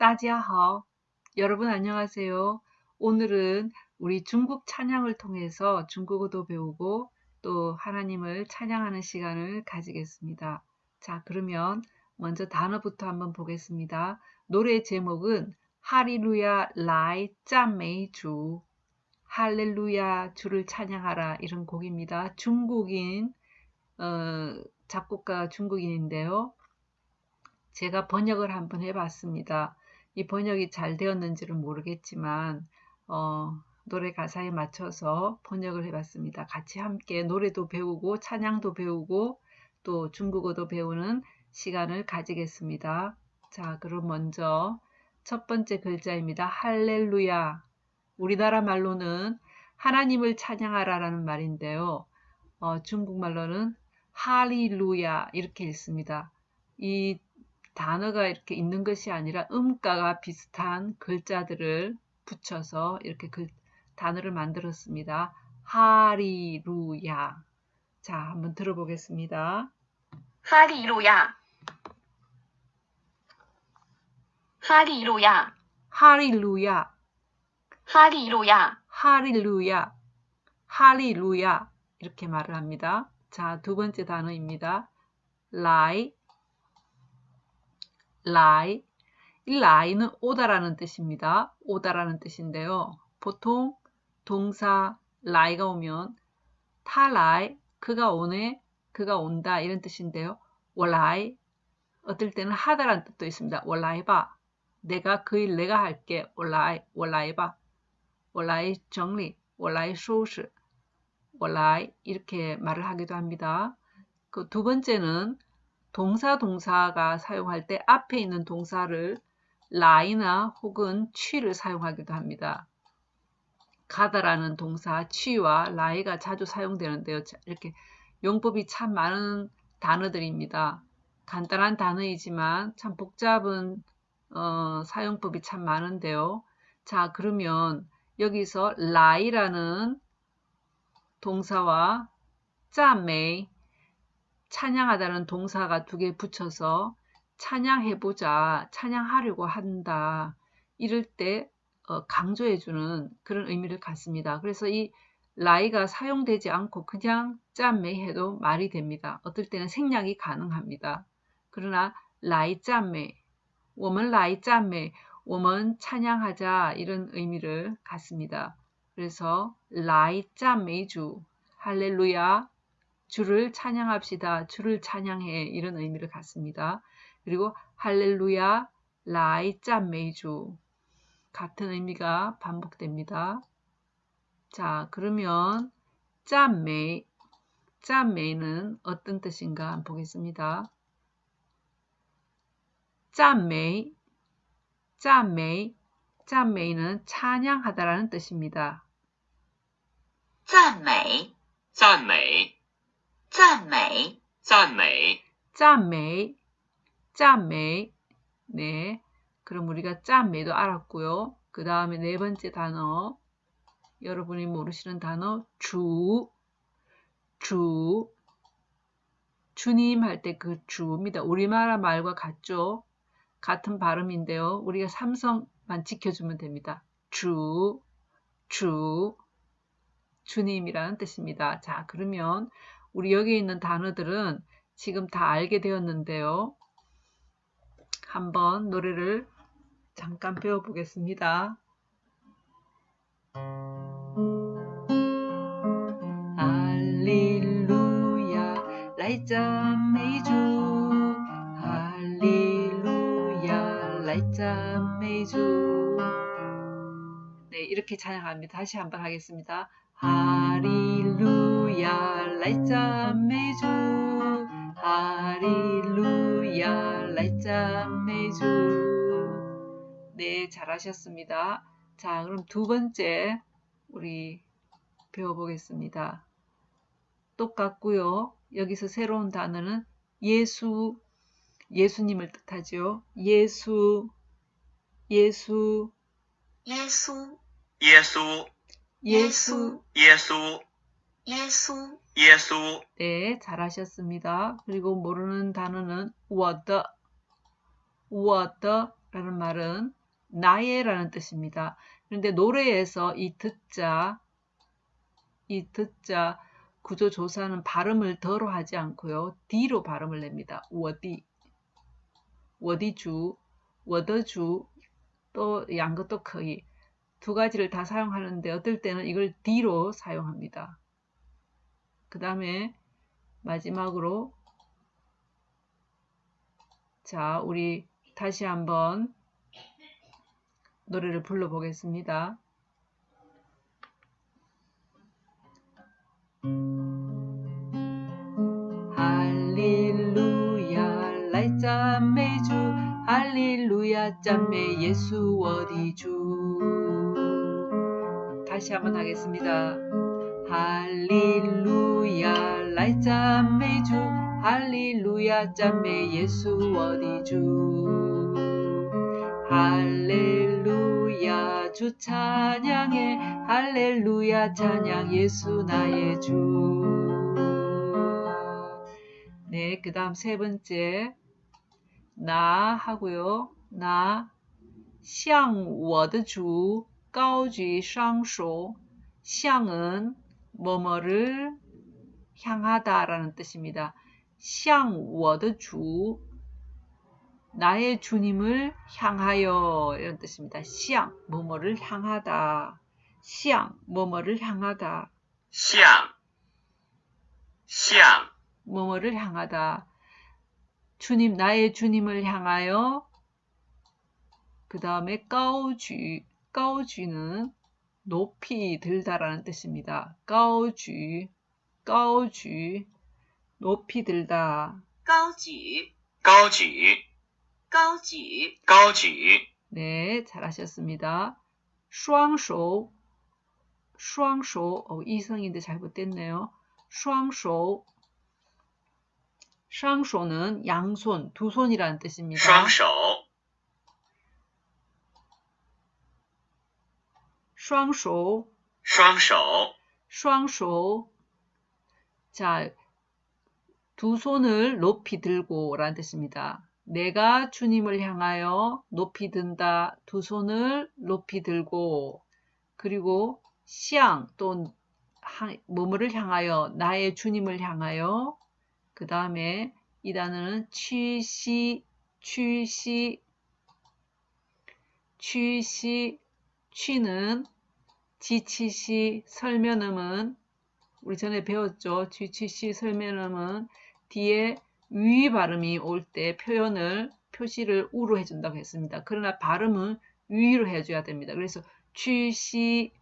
따지하오. 여러분 안녕하세요. 오늘은 우리 중국 찬양을 통해서 중국어도 배우고 또 하나님을 찬양하는 시간을 가지겠습니다. 자, 그러면 먼저 단어부터 한번 보겠습니다. 노래 제목은 하리루야 라이 짠메이 주 할렐루야 주를 찬양하라 이런 곡입니다. 중국인 어, 작곡가 중국인인데요. 제가 번역을 한번 해봤습니다. 이 번역이 잘 되었는지는 모르겠지만 어, 노래 가사에 맞춰서 번역을 해봤습니다. 같이 함께 노래도 배우고 찬양도 배우고 또 중국어도 배우는 시간을 가지겠습니다. 자, 그럼 먼저 첫 번째 글자입니다. 할렐루야. 우리나라 말로는 하나님을 찬양하라라는 말인데요. 어, 중국말로는 할리루야 이렇게 읽습니다. 이 단어가 이렇게 있는 것이 아니라 음가가 비슷한 글자들을 붙여서 이렇게 글, 단어를 만들었습니다. 하리루야. 자, 한번 들어보겠습니다. 하리루야. 하리루야. 하리루야, 하리루야. 하리루야, 哈利路亚 이렇게 말을 합니다. 자, 두 번째 단어입니다. 来, 来. 이 来는 오다라는 뜻입니다. 오다라는 뜻인데요. 보통 동사 来가 오면 他来, 그가 오네, 그가 온다 이런 뜻인데요. 我来, 어떨 때는 하다라는 뜻도 있습니다. 我来吧, 내가 그 일 내가 할게. 我来, 我来吧, 월라이 정리, 월라이 소스, 월라이 이렇게 말을 하기도 합니다. 그 두 번째는 동사 동사가 사용할 때 앞에 있는 동사를 라이나 혹은 취를 사용하기도 합니다. 가다라는 동사 취와 라이가 자주 사용되는데요. 이렇게 용법이 참 많은 단어들입니다. 간단한 단어이지만 참 복잡은 어, 사용법이 참 많은데요. 자 그러면 여기서 라이라는 동사와 짠메이 찬양하다는 동사가 두 개 붙여서 찬양해보자, 찬양하려고 한다. 이럴 때 어, 강조해주는 그런 의미를 갖습니다. 그래서 이 라이가 사용되지 않고 그냥 짠메 해도 말이 됩니다. 어떨 때는 생략이 가능합니다. 그러나 라이 짠메, 我们 라이 짠메, 我们 찬양하자 이런 의미를 갖습니다. 그래서 라이 짠메주, 할렐루야, 주를 찬양합시다. 주를 찬양해 이런 의미를 갖습니다. 그리고 할렐루야 라이 짠메이주 같은 의미가 반복됩니다. 자 그러면 짠메이 짠메이는 어떤 뜻인가 한번 보겠습니다. 짠메이 짠메이 짠메이는 찬양하다라는 뜻입니다. 赞美,赞美，赞美,赞美， 짠메이, 짠메이. 네. 그럼 우리가 짠메이도 알았고요. 그 다음에 네 번째 단어. 여러분이 모르시는 단어 주, 주. 주님 할 때 그 주입니다. 우리나라 말과 같죠? 같은 발음인데요. 우리가 삼성만 지켜주면 됩니다. 주, 주. 주님이라는 뜻입니다. 자, 그러면 우리 여기 있는 단어들은 지금 다 알게 되었는데요. 한번 노래를 잠깐 배워보겠습니다. 할렐루야, 라이짠메이주 할렐루야, 라이짠메이주 네, 이렇게 찬양합니다. 다시 한번 하겠습니다. 하리루야 Hallelujah, light a meju. 네, 잘하셨습니다. 자, 그럼 두 번째 우리 배워보겠습니다. 똑같고요. 여기서 새로운 단어는 예수, 예수님을 뜻하죠. 예수, 예수, 예수, 예수, 예수, 예수, 예수. 예수. 예수. 네, 잘하셨습니다. 그리고 모르는 단어는 워더. 워더라는 말은 나의라는 뜻입니다. 그런데 노래에서 이 듣자, 이 듣자 구조 조사는 발음을 더로 하지 않고요. D로 발음을 냅니다. 워디, 워디주, 워더주, 또 양것도 거기 두 가지를 다 사용하는데 어떨 때는 이걸 D로 사용합니다. 그 다음에 마지막으로 자 우리 다시 한번 노래를 불러보겠습니다. 할릴루야 라이짜매주 할릴루야 짬메 예수 어디주 다시 한번 하겠습니다. 할릴루야 라이赞美 주 할렐루야 赞美 예수 어디 주 할렐루야 주 찬양해 할렐루야 찬양 예수 나의 주 네, 그 다음 세 번째 나 하고요. 나, 向我的主 高举 상쇼 向은 뭐뭐를 향하다 라는 뜻입니다. 向我的主 나의 주님을 향하여 이런 뜻입니다. 向 뭐뭐를 향하다. 向 뭐뭐를 향하다. 向向 뭐뭐를 향하다. 주님, 나의 주님을 향하여 그 다음에 까오쥐, 까오쥐는 높이 들다라는 뜻입니다. 까오쥐, 까오쥐, 높이 들다. 高举，高举高举，高举 네, 잘하셨습니다. 双手, 双手, 어, 이성인데 잘못됐네요. 双手, 双手는 양손, 두 손이라는 뜻입니다. 双手双手,双手双手. 자, 두 손을 높이 들고 라는 뜻입니다. 내가 주님을 향하여 높이 든다. 두 손을 높이 들고 그리고 시앙 또 뭐뭐를 향하여 나의 주님을 향하여 그 다음에 이 단어는 취시 취시 취시 취는 지치시 설면음은 우리 전에 배웠죠. GCC 설명하면 뒤에 위 발음이 올 때 표현을 표시를 우로 해준다고 했습니다. 그러나 발음은 위로 해줘야 됩니다. 그래서 屈膝,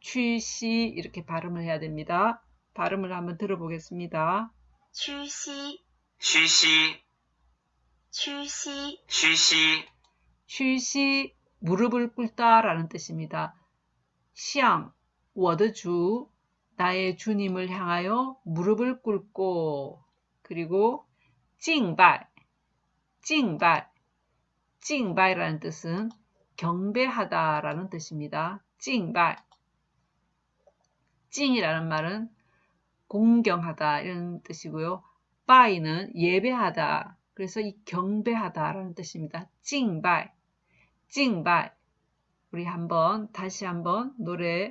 屈膝 이렇게 발음을 해야 됩니다. 발음을 한번 들어보겠습니다. 屈膝, 屈膝, 屈膝, 屈膝, 屈膝 무릎을 꿇다라는 뜻입니다. 向, 我的主, 나의 주님을 향하여 무릎을 꿇고 그리고 敬拜 찡발 찡발이라는 뜻은 경배하다라는 뜻입니다. 찡발 찡이라는 말은 공경하다 이런 뜻이고요. 바이는 예배하다 그래서 이 경배하다라는 뜻입니다. 찡발 찡발 우리 한번 다시 한번 노래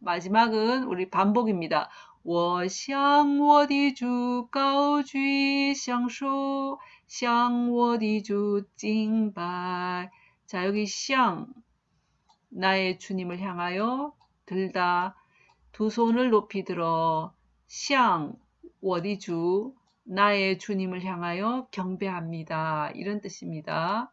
마지막은 우리 반복입니다. 我向我的主高举享受，向我的主敬拜。 자, 여기 向 나의 주님을 향하여 들다 두 손을 높이 들어 向 워디주 나의 주님을 향하여 경배합니다. 이런 뜻입니다.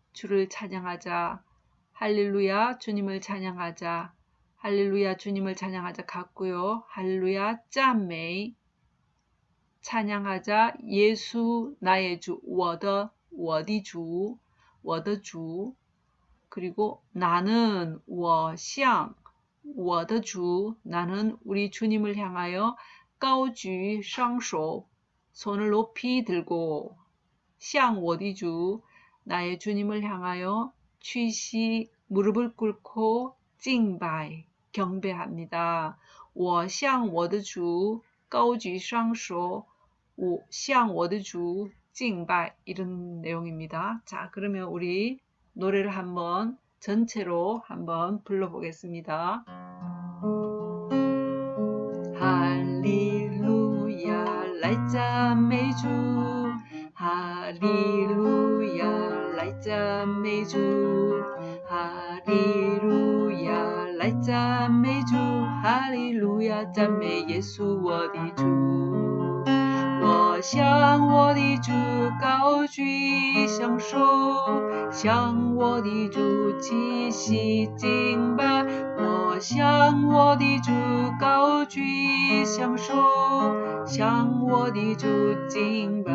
주를 찬양하자. 할렐루야 주님을 찬양하자. 할렐루야 주님을 찬양하자 같고요. 할렐루야 赞美 찬양하자 예수 나의 주 我的 我的主 我的主 그리고 나는 我向我的主 나는 우리 주님을 향하여 高举双手 손을 높이 들고 샹 워디 주 나의 주님을 향하여 취시 무릎을 꿇고 敬拜 경배합니다. 我向我的主高举双手,我向我的主敬拜 이런 내용입니다. 자, 그러면 우리 노래를 한번 전체로 한번 불러보겠습니다. 할렐루야, 来赞美主。哈利路亚，来 赞美主。哈利路亚，来赞美主。哈利路亚，赞美耶稣我的主。我向我的主高举双手，向我的主齐膝敬拜。我向我的主高举双手，向我的主敬拜。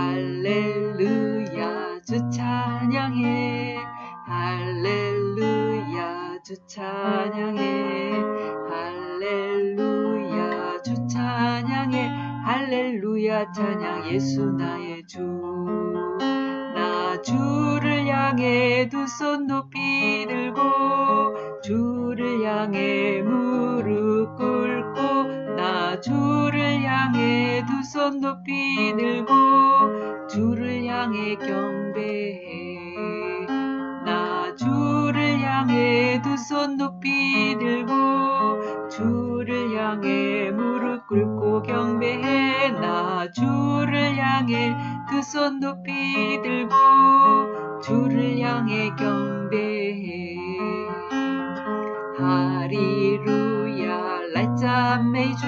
할렐루야 주 찬양해. 할렐루야 주 찬양해. 할렐루야 주 찬양해. 할렐루야 찬양 예수 나의 주. 나 주를 향해 두 손 높이 들고 주를 향해 무릎 꿇고 나 주를 향해 두 손 높이 들고 주를 향해 경배해. 나 주를 향해 두 손 높이 들고 주를 향해 무릎 꿇고 경배해. 나 주를 향해 두 손 높이 들고 주를 향해 경배해. 하리루야 랄짜 메주.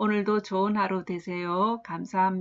오늘도 좋은 하루 되세요. 감사합니다.